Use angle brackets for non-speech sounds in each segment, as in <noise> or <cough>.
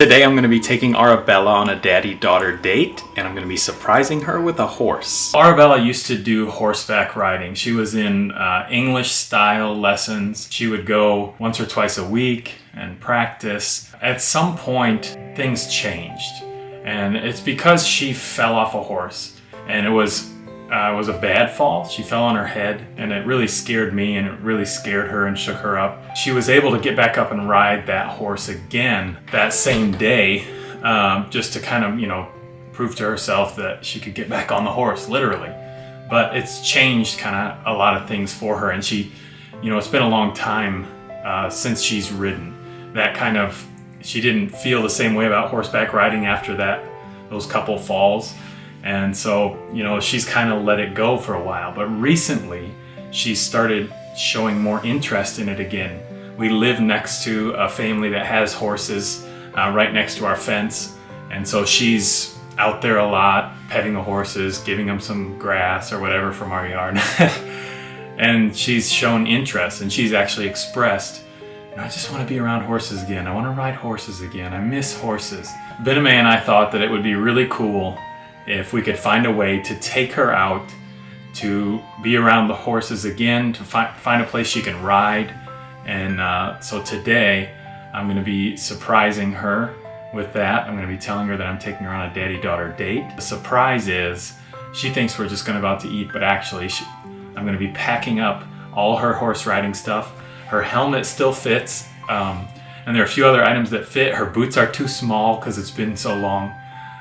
Today I'm going to be taking Arabella on a daddy-daughter date and I'm going to be surprising her with a horse. Arabella used to do horseback riding. She was in uh, English style lessons. She would go once or twice a week and practice. At some point things changed and it's because she fell off a horse and it was uh, was a bad fall. She fell on her head and it really scared me and it really scared her and shook her up. She was able to get back up and ride that horse again that same day um, just to kind of, you know, prove to herself that she could get back on the horse, literally. But it's changed kind of a lot of things for her and she, you know, it's been a long time uh, since she's ridden. That kind of, she didn't feel the same way about horseback riding after that, those couple falls. And so, you know, she's kind of let it go for a while. But recently, she started showing more interest in it again. We live next to a family that has horses uh, right next to our fence. And so she's out there a lot, petting the horses, giving them some grass or whatever from our yard. <laughs> and she's shown interest and she's actually expressed, I just want to be around horses again. I want to ride horses again. I miss horses. Bename and I thought that it would be really cool if we could find a way to take her out to be around the horses again, to fi find a place she can ride. And uh, so today I'm going to be surprising her with that. I'm going to be telling her that I'm taking her on a daddy-daughter date. The surprise is she thinks we're just going to about to eat, but actually she, I'm going to be packing up all her horse riding stuff. Her helmet still fits, um, and there are a few other items that fit. Her boots are too small because it's been so long.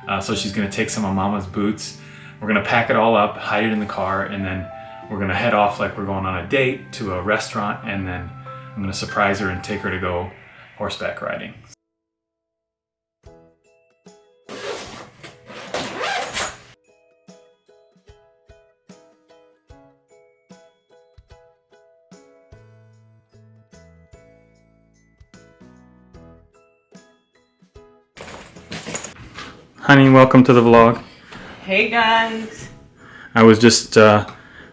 Uh, so she's gonna take some of mama's boots. We're gonna pack it all up, hide it in the car, and then we're gonna head off like we're going on a date to a restaurant, and then I'm gonna surprise her and take her to go horseback riding. Honey, welcome to the vlog. Hey guys. I was just uh,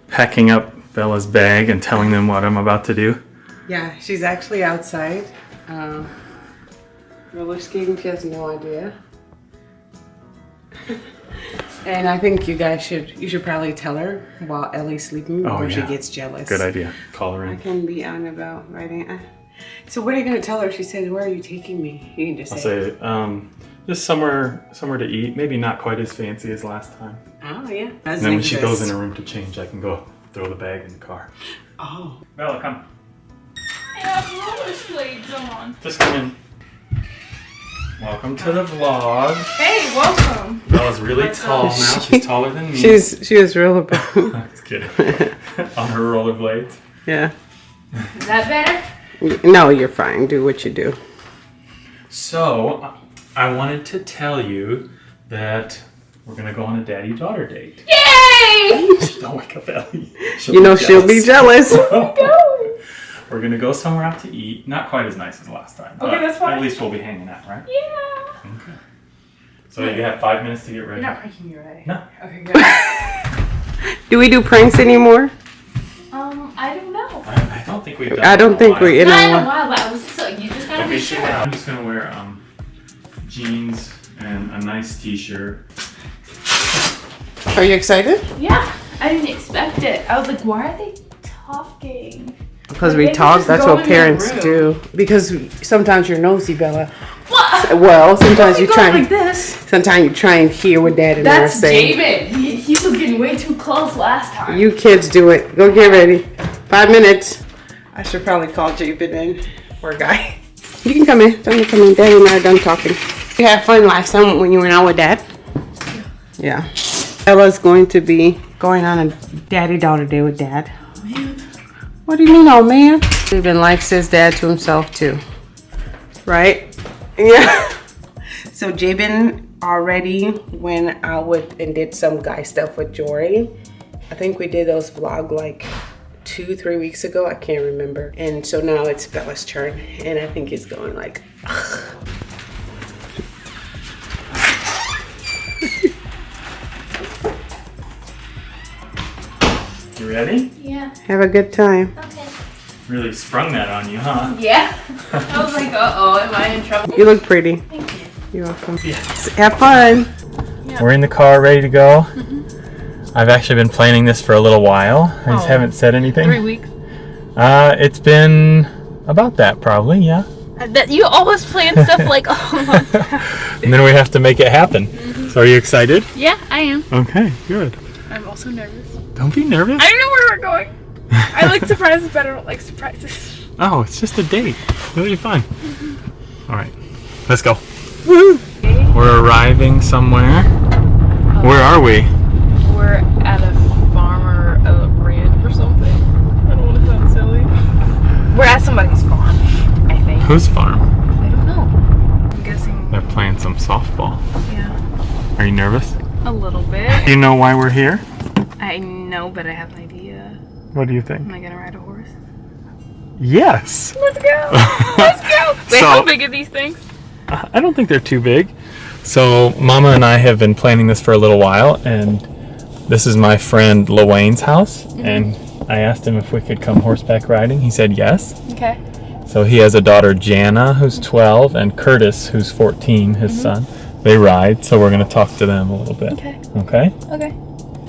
packing up Bella's bag and telling them what I'm about to do. Yeah, she's actually outside. Uh, roller skating, she has no idea. <laughs> and I think you guys should, you should probably tell her while Ellie's sleeping before oh, yeah. she gets jealous. Good idea. Call her in. I can be out and about right So what are you going to tell her? She says, where are you taking me? You can just I'll say, say um, just somewhere somewhere to eat. Maybe not quite as fancy as last time. Oh, yeah. and then when she goes in her room to change, I can go throw the bag in the car. Oh. Bella, come. I have roller on. Just come in. Welcome to the vlog. Hey, welcome. Bella's really What's tall up? now. She's taller than me. She's she was real <laughs> Just kidding. <laughs> on her rollerblades. Yeah. Is that better? No, you're fine. Do what you do. So, I wanted to tell you that we're gonna go on a daddy-daughter date. Yay! Don't wake up, Ellie. She'll you know she'll be jealous. <laughs> we're gonna go somewhere out to eat. Not quite as nice as last time. Okay, that's fine. At least we'll be hanging out, right? Yeah. Okay. So you have five minutes to get ready. You're not making me ready. No. Okay, good. <laughs> do we do pranks anymore? Um, I don't know. I, I don't think we've done. I don't think we. In Not in a while, but I was so you just gotta okay, be sure. I'm just gonna wear um jeans and a nice t-shirt. Are you excited? Yeah, I didn't expect it. I was like, why are they talking? Because like, we talk, that's what parents do. Because sometimes you're nosy, Bella. What? Well, sometimes you try like this. Sometimes you try and hear what dad and That's are saying. David. He, he was getting way too close last time. You kids do it. Go get ready. Five minutes. I should probably call David in. Poor guy. You can come in. Don't you come in. Daddy and I are done talking. You had fun last time when you went out with dad? Yeah. Ella's going to be going on a daddy-daughter day with dad. Man. What do you mean, oh man? Even likes his dad to himself too. Right? Yeah. <laughs> so Jabin already went out with and did some guy stuff with Jory. I think we did those vlog like two, three weeks ago. I can't remember. And so now it's Bella's turn. And I think he's going like, Ugh. Ready? Yeah. Have a good time. Okay. Really sprung that on you, huh? Yeah. I was like, uh-oh, am I in trouble? You look pretty. Thank you. You're welcome. Have fun. We're in the car ready to go. I've actually been planning this for a little while. I just Oh. haven't said anything. Three weeks. Uh, it's been about that probably, yeah. That you always plan stuff <laughs> like oh And then we have to make it happen. Mhm. So are you excited? yeah, I am. Okay, good. I'm also nervous. Don't be nervous. I don't know where we're going. I like <laughs> surprises, but I don't like surprises. Oh, it's just a date. It'll be fine. Mm-hmm. All right, let's go. Okay. We're arriving somewhere. Where are we? We're at a farm or a ranch or something. I don't want to sound silly. We're at somebody's farm, I think. Whose farm? I don't know. I'm guessing, They're playing some softball. yeah, Are you nervous? a little bit. Do you know why we're here? I know, but I have an idea. What do you think? Am I gonna ride a horse? Yes. Let's go! <laughs> Let's go! Wait, So- how big are these things? I don't think they're too big. So, Mama and I have been planning this for a little while, and this is my friend Lawayne's house. Mm-hmm. And I asked him if we could come horseback riding. He said yes. Okay. So, he has a daughter, Jana, who's 12, and Curtis, who's 14, his mm-hmm. son. They ride, so we're going to talk to them a little bit. Okay. Okay? Okay.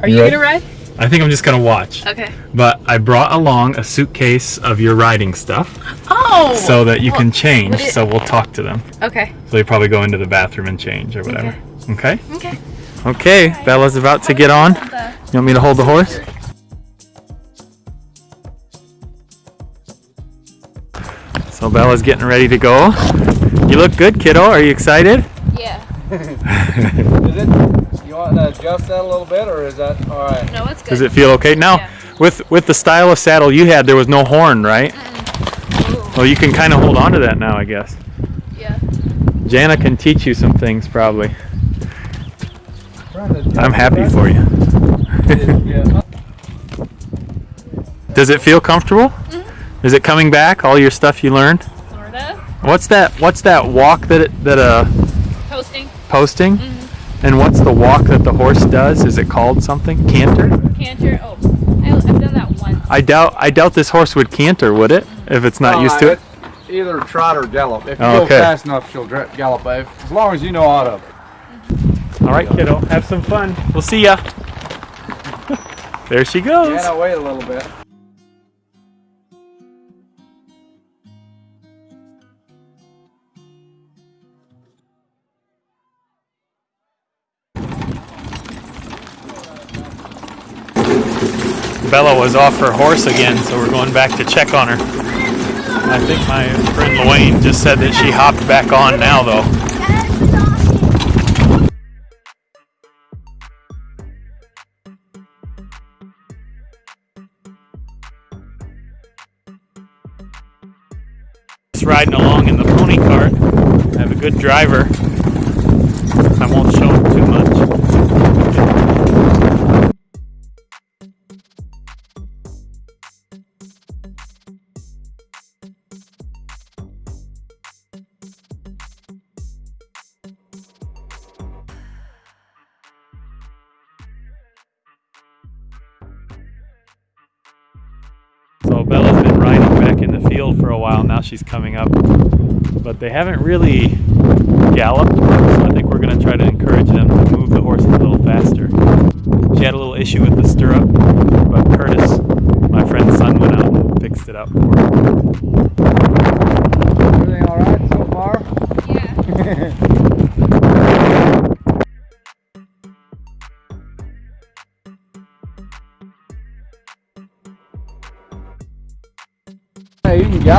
Are You you, gonna ride? I think I'm just going to watch. Okay. But I brought along a suitcase of your riding stuff Oh! so that you can change. it- So, we'll talk to them. Okay. So, they probably go into the bathroom and change or whatever. Okay? Okay. Okay, Bella's about to get on. You want me to hold the horse? So Bella's getting ready to go. You look good, kiddo. Are you excited? Yeah. <laughs> Is want to adjust that a little bit, or is that all right? No, it's good. Does it feel okay? Now, Yeah. with with the style of saddle you had, there was no horn, right? Mm. Well, you can kind of hold on to that now, I guess. Yeah. Jana can teach you some things, probably. Trying to adjust I'm happy for you. <laughs> Does it feel comfortable? Mm-hmm. Is it coming back? All your stuff you learned? Sorta. What's that? What's that walk that it, that uh Posting. posting? Mm-hmm. And what's the walk that the horse does? Is it called something? Canter? Canter. Oh, I, I've done that once. I doubt I doubt this horse would canter, would it? If it's not used to it. Either trot or gallop. If you Oh, go fast enough, she'll gallop. If, as long as you know how to. All right, kiddo. Have some fun. We'll see ya. <laughs> there she goes. Yeah, wait a little bit. Bella was off her horse again, so we're going back to check on her. I think my friend Luane just said that she hopped back on now, though. Riding along in the pony cart. I have a good driver. I won't show him too much. So Bella's been riding back in the field for a while. Now she's coming up, but they haven't really galloped. So I think we're going to try to encourage them to move the horse a little faster. She had a little issue with the stirrup, but Curtis, my friend's son, went out and fixed it up for her. Everything all right so far? Yeah. <laughs> Hey, <laughs> you.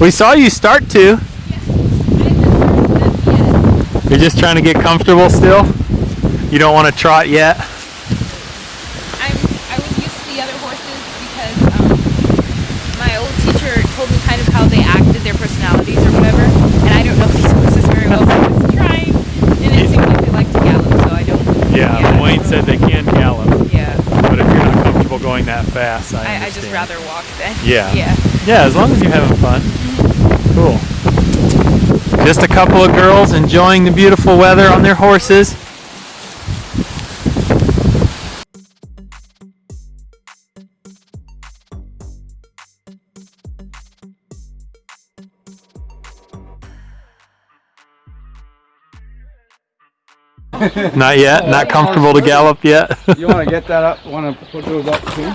We saw you start to. You're just trying to get comfortable still. You don't want to trot yet. I'm, I was used to the other horses because um, my old teacher told me kind of how they acted, their personalities or whatever, and I don't know these horses very well, so I was trying, and it seemed like they like to gallop, so I don't. Yeah, Wayne said they can gallop, Yeah, but if you're not comfortable going that fast, I, I, I just rather walk then. Yeah. <laughs> Yeah. Yeah, as long as you're having fun. Cool. Just a couple of girls enjoying the beautiful weather on their horses. <laughs> Not yet? Not comfortable to gallop yet? You want to get that up? Want to put those up too?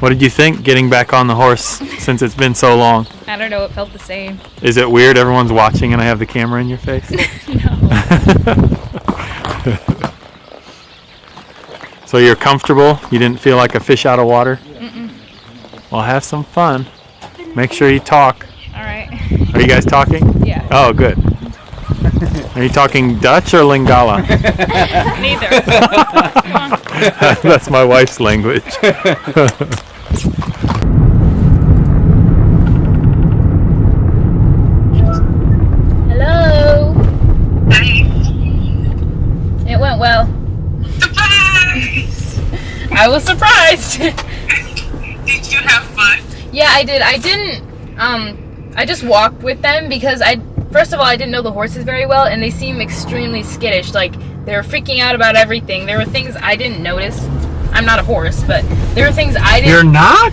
What did you think getting back on the horse since it's been so long? I don't know. It felt the same. Is it weird everyone's watching and I have the camera in your face? <laughs> no. <laughs> so you're comfortable? You didn't feel like a fish out of water? Well, have some fun. Make sure you talk. All right. Are you guys talking? Yeah. Oh, good. Are you talking Dutch or Lingala? <laughs> Neither. <laughs> That's my wife's language. Hello. Hey. It went well. Surprise! <laughs> I was surprised. Did you have fun? yeah, I did. I didn't. Um, I just walked with them because I. First of all, I didn't know the horses very well, and they seem extremely skittish. Like they were freaking out about everything. There were things I didn't notice. I'm not a horse, but there were things I didn't. You're not?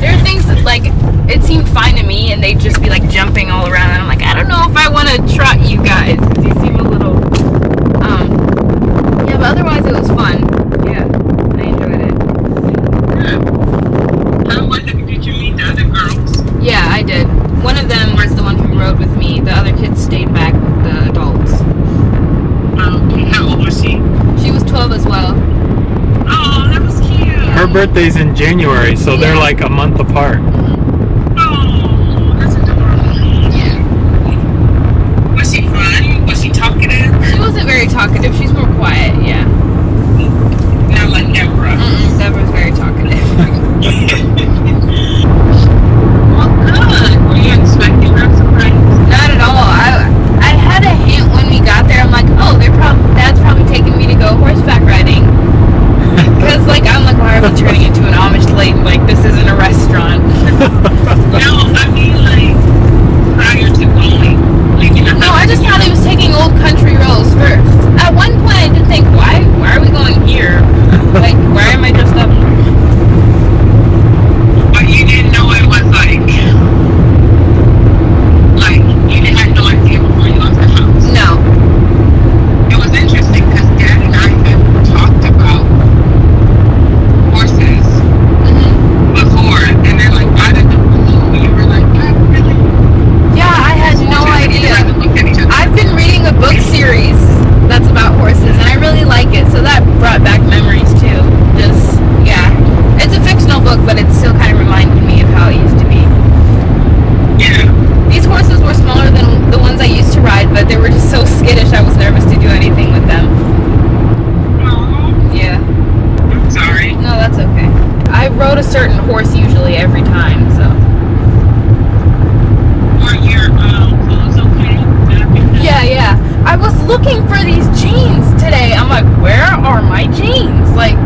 There are things that, like it seemed fine to me, and they'd just be like jumping all around, and I'm like, I don't know if I want to trot you guys because you seem a little. Um. Yeah, but otherwise it was fun. Yeah, I enjoyed it. How was it? Did you meet the other girls? Yeah, I did. One of them was the one who rode with me. The other kids stayed back with the adults. Okay, how old was she? She was 12 as well. Oh, that was cute. Her birthday's in January, so they're like a month apart. Oh, that's adorable. Yeah. Was she fun? Was she talkative? She wasn't very talkative. She's more quiet. Yeah. Not like Deborah. Mm-mm, Deborah's very talkative. Well, good. Were you expecting her surprise? Not at all. I I had a hint when we got there. I'm like, oh, they're probably dad's probably taking me to go horseback riding. Because like I'm like, why are we turning into an Amish lake? Like this isn't a restaurant. No, I mean like prior to going. Like, you know, No, I just thought he was taking old country roads first. At one point, I did think, why why are we going here? Like, why am I dressed up? But you didn't know it was like, like you didn't have no idea before you left the house. No. It was interesting because Dad and I had talked about horses hmm before, and they're like, out of the blue, you were like, "I really?" Yeah, I had no We idea. had to look at each other. I've been reading a book series that's about horses, and I really like it. So that brought back memories too. Just yeah, it's a fictional book, but it still kind of reminded me of how it used to be. Yeah. These horses were smaller than the ones I used to ride, but they were just so skittish. I was nervous to do anything with them. Oh, Yeah. I'm sorry. No, that's okay. I rode a certain horse usually every time, so. Were your um, clothes okay? Did I pick them? Yeah, yeah. I was looking for these jeans today. I'm like, where are my jeans? Like,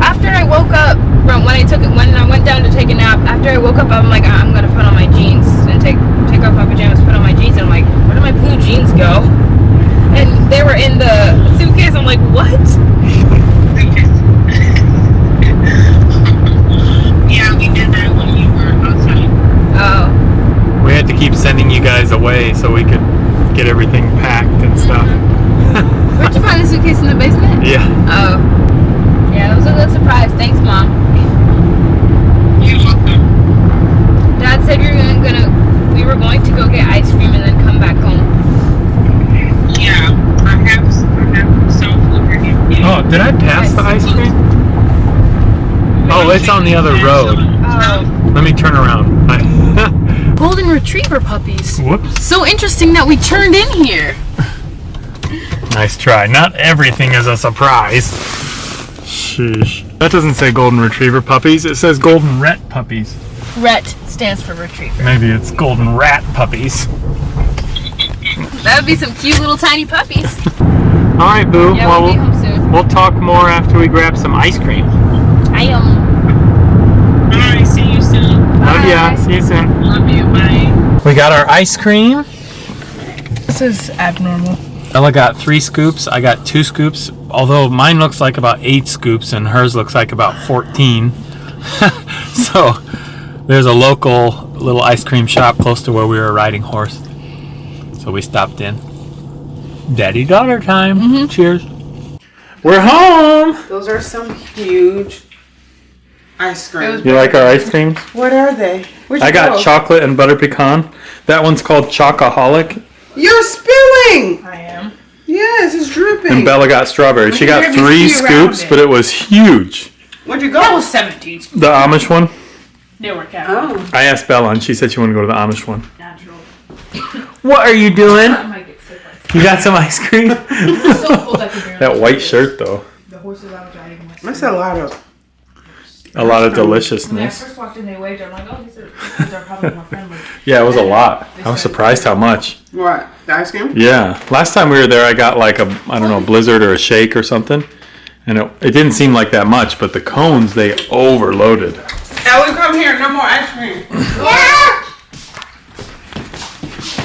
after I woke up from when I took it, when I went down to take a nap, after I woke up, I'm like, I'm gonna put on my jeans and take take off my pajamas, put on my jeans, and I'm like, where did my blue jeans go? And they were in the suitcase. I'm like, what? yeah, we did that when you were outside. Oh, We had to keep sending you guys away so we could get everything packed and stuff. Mm-hmm. <laughs> where'd you find the suitcase in the basement? Yeah. Oh, yeah, it was a good surprise. Thanks, mom. You're welcome. Dad said we were gonna, gonna we were going to go get ice cream and then come back home. Yeah, I have, I have some. Oh, did I pass the ice cream? Oh, it's on the other road. Oh. Let me turn around. <laughs> Golden Retriever puppies. Whoops. So interesting that we turned in here. Nice try. Not everything is a surprise. Sheesh. That doesn't say golden retriever puppies. It says golden ret puppies. Ret stands for retriever. Maybe it's golden rat puppies. That would be some cute little tiny puppies. <laughs> All right, Boo. Yeah, well, we'll be we'll, home soon. we'll talk more after we grab some ice cream. I um. Alright, see you soon. Love ya. See you soon. Love you, bye. We got our ice cream. This is abnormal. Ella got three scoops. I got two scoops. Although mine looks like about eight scoops and hers looks like about 14. <laughs> so there's a local little ice cream shop close to where we were riding horse. So So we stopped in. Daddy daughter time. Mm-hmm. Cheers. We're home. Those are some huge ice cream. You like our ice creams? What are they? Where'd I you got go? chocolate and butter pecan. That one's called Chocoholic. You're spilling. I am. Yes, it's dripping. And Bella got strawberry. She got three scoops, it. but it was huge. Where'd you go? That was 17. The Amish one? They were cat. oh. I asked Bella and she said she wanted to go to the Amish one. Natural. What are you doing? I might get sick. Like You got some ice cream? <laughs> so cold I could barely that white see shirt though. The horses I was riding with. That's a lot of. A lot of When I deliciousness. first walked in, they waved. I'm like, oh, these are, these are probably more friendly. <laughs> Yeah, it was a lot. I was surprised how much. What? The ice cream? Yeah. Last time we were there, I got like a, I don't know, a blizzard or a shake or something. And it, it didn't seem like that much, but the cones, they overloaded. Ellie, come here. No more ice cream.